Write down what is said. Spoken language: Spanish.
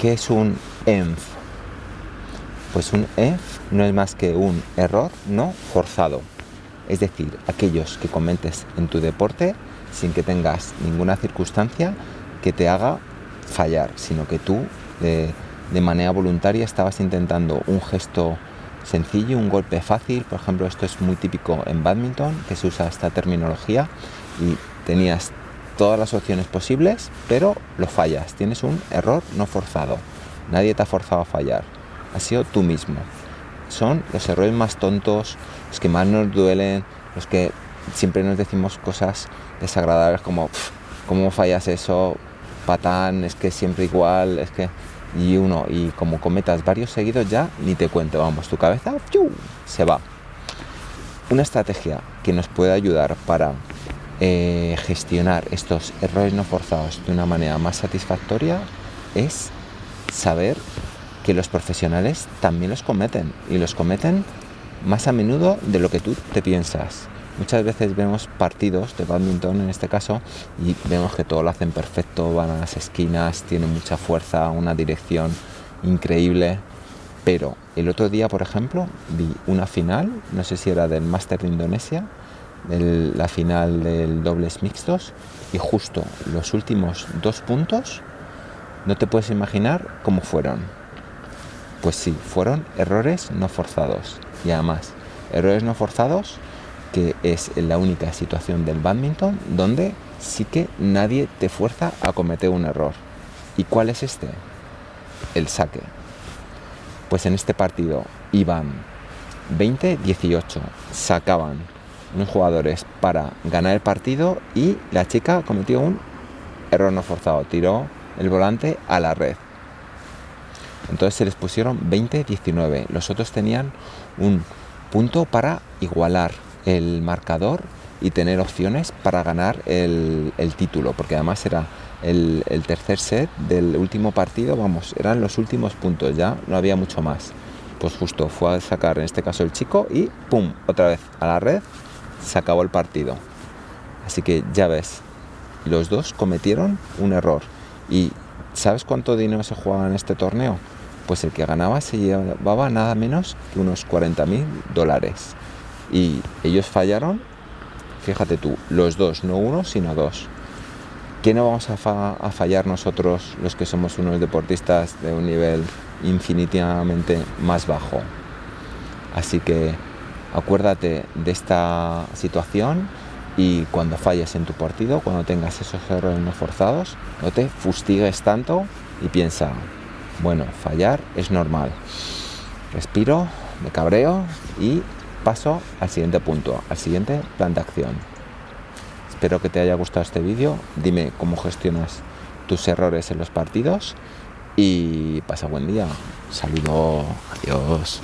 ¿Qué es un ENF? Pues un ENF no es más que un error no forzado. Es decir, aquellos que cometes en tu deporte sin que tengas ninguna circunstancia que te haga fallar, sino que tú de, de manera voluntaria estabas intentando un gesto sencillo, un golpe fácil, por ejemplo esto es muy típico en badminton, que se usa esta terminología y tenías todas las opciones posibles, pero lo fallas, tienes un error no forzado, nadie te ha forzado a fallar, ha sido tú mismo. Son los errores más tontos, los que más nos duelen, los que siempre nos decimos cosas desagradables como, ¿cómo fallas eso? Patán, es que siempre igual, es que y uno y como cometas varios seguidos ya ni te cuento, vamos, tu cabeza se va. Una estrategia que nos puede ayudar para eh, gestionar estos errores no forzados de una manera más satisfactoria es saber que los profesionales también los cometen y los cometen más a menudo de lo que tú te piensas. Muchas veces vemos partidos de badminton en este caso y vemos que todo lo hacen perfecto, van a las esquinas, tienen mucha fuerza, una dirección increíble. Pero el otro día, por ejemplo, vi una final, no sé si era del Master de Indonesia, la final del dobles mixtos y justo los últimos dos puntos no te puedes imaginar cómo fueron. Pues sí, fueron errores no forzados y además errores no forzados que es la única situación del badminton donde sí que nadie te fuerza a cometer un error. ¿Y cuál es este? El saque. Pues en este partido iban 20-18, sacaban unos jugadores para ganar el partido y la chica cometió un error no forzado, tiró el volante a la red. Entonces se les pusieron 20-19, los otros tenían un punto para igualar el marcador y tener opciones para ganar el, título, porque además era el, el, tercer set del último partido, vamos, eran los últimos puntos ya, no había mucho más. Pues justo fue a sacar en este caso el chico y ¡pum! otra vez a la red, se acabó el partido. Así que ya ves, los dos cometieron un error. ¿Y sabes cuánto dinero se jugaba en este torneo? Pues el que ganaba se llevaba nada menos que unos 40 mil dólares y ellos fallaron, fíjate tú, los dos, no uno, sino dos. ¿Qué no vamos a, fallar nosotros los que somos unos deportistas de un nivel infinitivamente más bajo? Así que acuérdate de esta situación y cuando falles en tu partido, cuando tengas esos errores no forzados, no te fustigues tanto y piensa, bueno, fallar es normal. Respiro, me cabreo y paso al siguiente punto, al siguiente plan de acción. Espero que te haya gustado este vídeo. Dime cómo gestionas tus errores en los partidos y pasa buen día. Saludo, adiós.